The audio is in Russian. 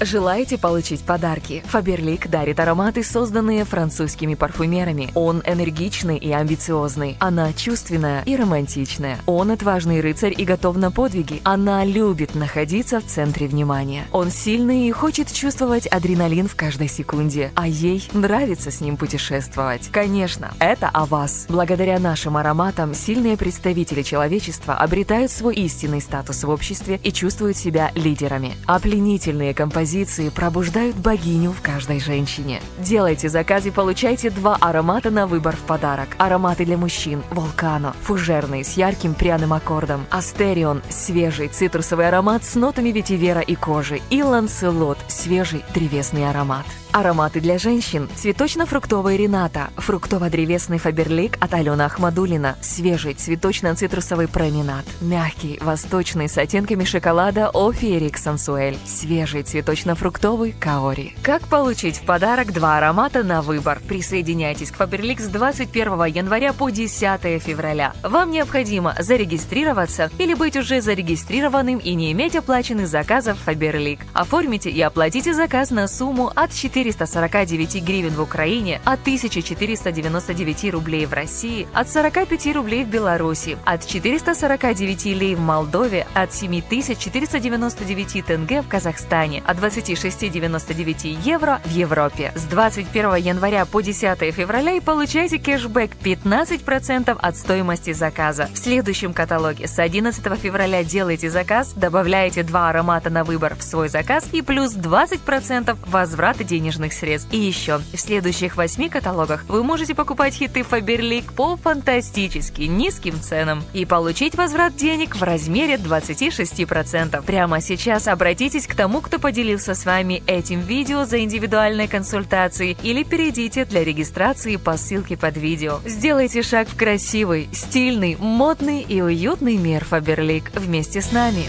Желаете получить подарки? Фаберлик дарит ароматы, созданные французскими парфюмерами. Он энергичный и амбициозный. Она чувственная и романтичная. Он отважный рыцарь и готов на подвиги. Она любит находиться в центре внимания. Он сильный и хочет чувствовать адреналин в каждой секунде. А ей нравится с ним путешествовать. Конечно, это о вас. Благодаря нашим ароматам сильные представители человечества обретают свой истинный статус в обществе и чувствуют себя лидерами. А композиции композиции пробуждают богиню в каждой женщине. Делайте заказ и получайте два аромата на выбор в подарок. Ароматы для мужчин – Волкано, фужерный с ярким пряным аккордом, Астерион – свежий цитрусовый аромат с нотами ветивера и кожи и Ланселот – свежий древесный аромат. Ароматы для женщин. Цветочно-фруктовый Рената, фруктово-древесный Фаберлик от Алены Ахмадулина, свежий цветочно-цитрусовый променад, мягкий, восточный с оттенками шоколада Офиерик Сансуэль, свежий цветочно-фруктовый Каори. Как получить в подарок два аромата на выбор? Присоединяйтесь к Фаберлик с 21 января по 10 февраля. Вам необходимо зарегистрироваться или быть уже зарегистрированным и не иметь оплаченных заказов Фаберлик. Оформите и оплатите заказ на сумму от 4 449 гривен в Украине, от 1499 рублей в России, от 45 рублей в Беларуси, от 449 лей в Молдове, от 7499 тенге в Казахстане, от 26,99 евро в Европе. С 21 января по 10 февраля и получайте кэшбэк 15% от стоимости заказа. В следующем каталоге с 11 февраля делайте заказ, добавляете два аромата на выбор в свой заказ и плюс 20% возврата денежных средств. И еще, в следующих восьми каталогах вы можете покупать хиты Фаберлик по фантастически низким ценам и получить возврат денег в размере 26%. Прямо сейчас обратитесь к тому, кто поделился с вами этим видео за индивидуальной консультацией или перейдите для регистрации по ссылке под видео. Сделайте шаг в красивый, стильный, модный и уютный мир Фаберлик вместе с нами.